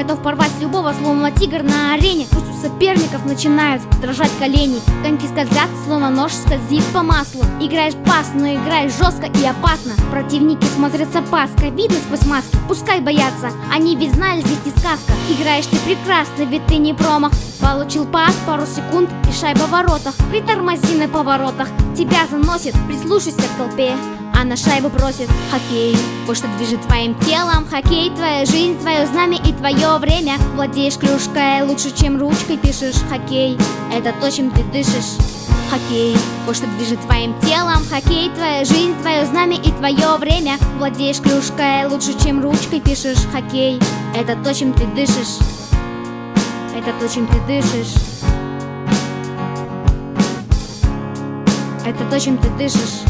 Готов порвать любого, словно тигр на арене. Пусть у соперников начинают дрожать колени. Коньки скользят, словно нож скользит по маслу. Играешь пас, но играешь жестко и опасно. Противники смотрят с опаской Видно сквозь маски, пускай боятся Они ведь знали, здесь не сказка. Играешь ты прекрасно, ведь ты не промах Получил пас, пару секунд и шайба в воротах. Притормози на поворотах Тебя заносит, прислушайся к толпе а на шайбу просит хоккей. Вот что движет твоим телом. Хоккей, твоя жизнь, твое знамя и твое время. Владеешь клюшкой лучше, чем ручкой пишешь Хоккей, это то, чем ты дышишь. Хоккей, вот что движет твоим телом. Хоккей, твоя жизнь, твое знамя и твое время. Владеешь клюшкой лучше, чем ручкой пишешь Хоккей, это то, чем ты дышишь. Это то, чем ты дышишь. Это то, чем ты дышишь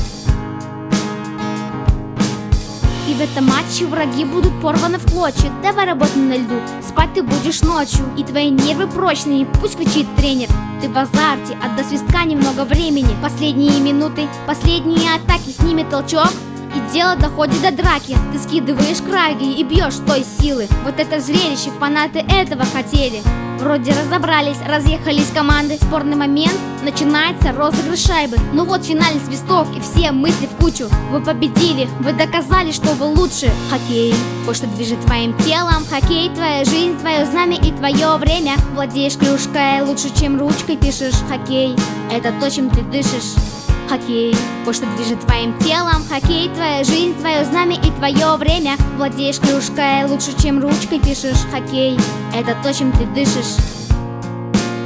в этом матче враги будут порваны в клочья Давай работай на льду, спать ты будешь ночью. И твои нервы прочные, пусть кричит тренер. Ты в азарте, а до свистка немного времени. Последние минуты, последние атаки Сними толчок, и дело доходит до драки. Ты скидываешь краги и бьешь той силы. Вот это зрелище, фанаты этого хотели Вроде разобрались, разъехались команды. Спорный момент, начинается розыгрыш шайбы. Ну вот финальный свисток и все мысли в кучу. Вы победили, вы доказали, что вы лучше. Хоккей, вот что движет твоим телом. Хоккей, твоя жизнь, твое знамя и твое время. Владеешь клюшкой лучше, чем ручкой пишешь. Хоккей, это то, чем ты дышишь Хоккей, вот что движет твоим телом. Хоккей, твоя жизнь, твое знамя и твое время. Владеешь клюшкой лучше, чем ручкой пишешь Хоккей, это то, чем ты дышишь.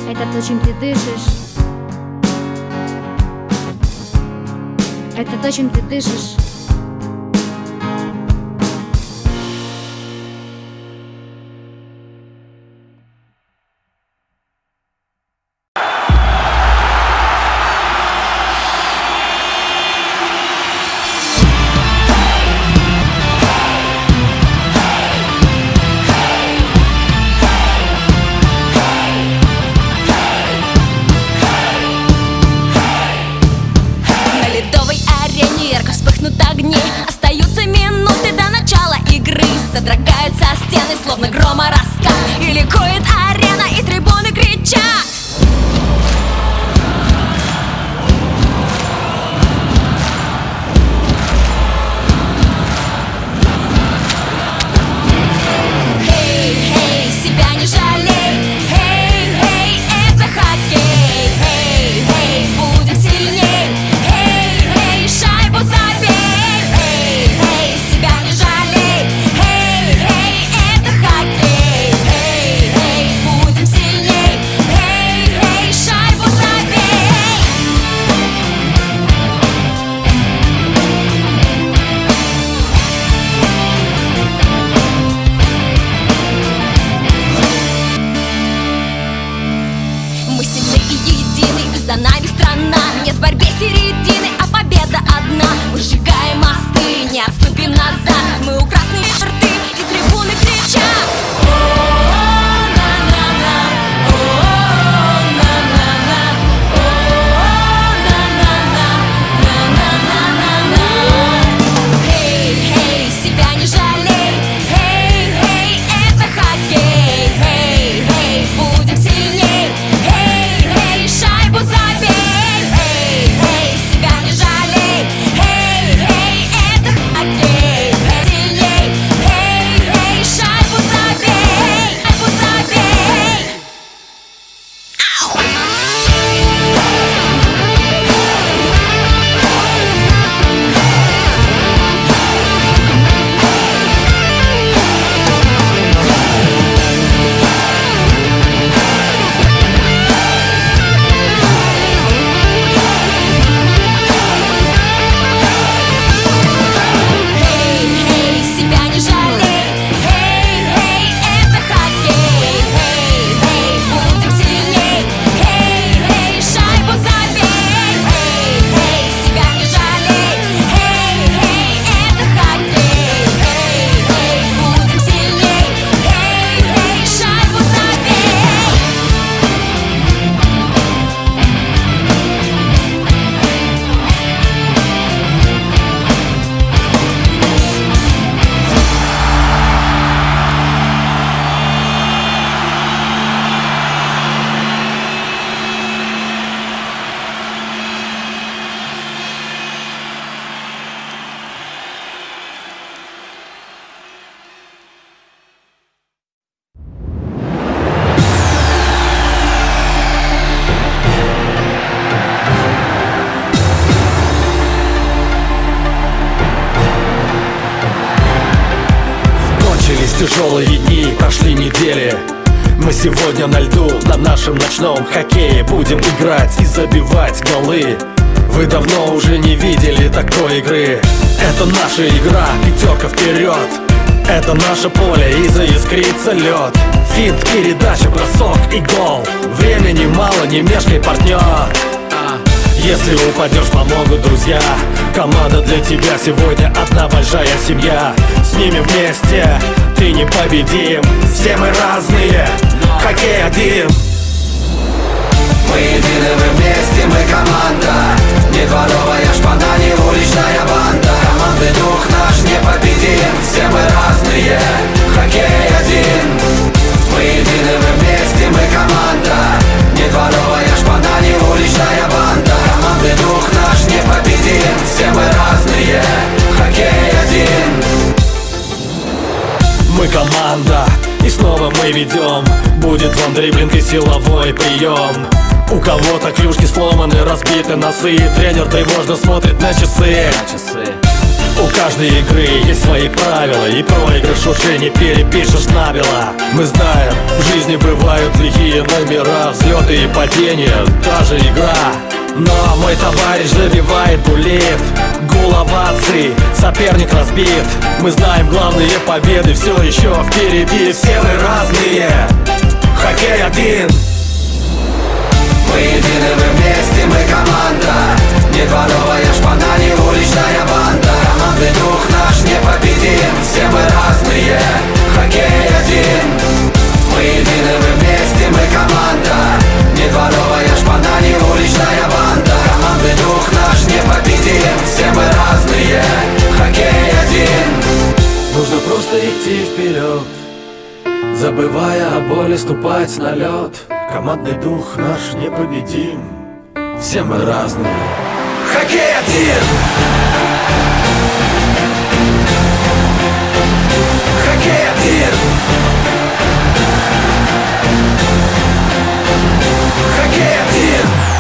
Это то, чем ты дышишь. Это то, чем ты дышишь Тяжелые дни, прошли недели. Мы сегодня на льду, на нашем ночном хоккее. Будем играть и забивать голы. Вы давно уже не видели такой игры. Это наша игра, пятерка вперед. Это наше поле и заискрится лед. Финт, передача, бросок и гол. Времени мало, не мешкай, партнер. Если упадешь, помогут друзья. Команда для тебя сегодня одна большая семья. С ними вместе ты не победим Все мы разные, хоккей один. Мы едины, мы вместе, мы команда. Не дворовая шпана, не уличная банда. Команды дух наш непобедим. Все мы разные, хоккей один. Мы едины, мы вместе, мы ведем Будет вам дриблинг и силовой прием у кого-то клюшки сломаны, разбиты носы. Тренер тревожно смотрит на часы. У каждой игры есть свои правила И проигрыш уже не перепишешь набело. Мы знаем, в жизни бывают лихие номера Взлеты и падения, даже игра. Но мой товарищ забивает булит Гул оваций, соперник разбит. Мы знаем главные победы, все еще впереди. Все мы разные, хоккей один. Мы едины, мы вместе, мы команда. Не дворовая шпана, не уличная банда. Команды дух наш непобедим. Все мы разные, хоккей один. Мы едины, мы вместе, мы команда. Не дворовая шпана, не уличная Просто идти вперед Забывая о боли, ступать на лед Командный дух наш непобедим Все мы разные Хоккей один! Хоккей один! Хоккей один!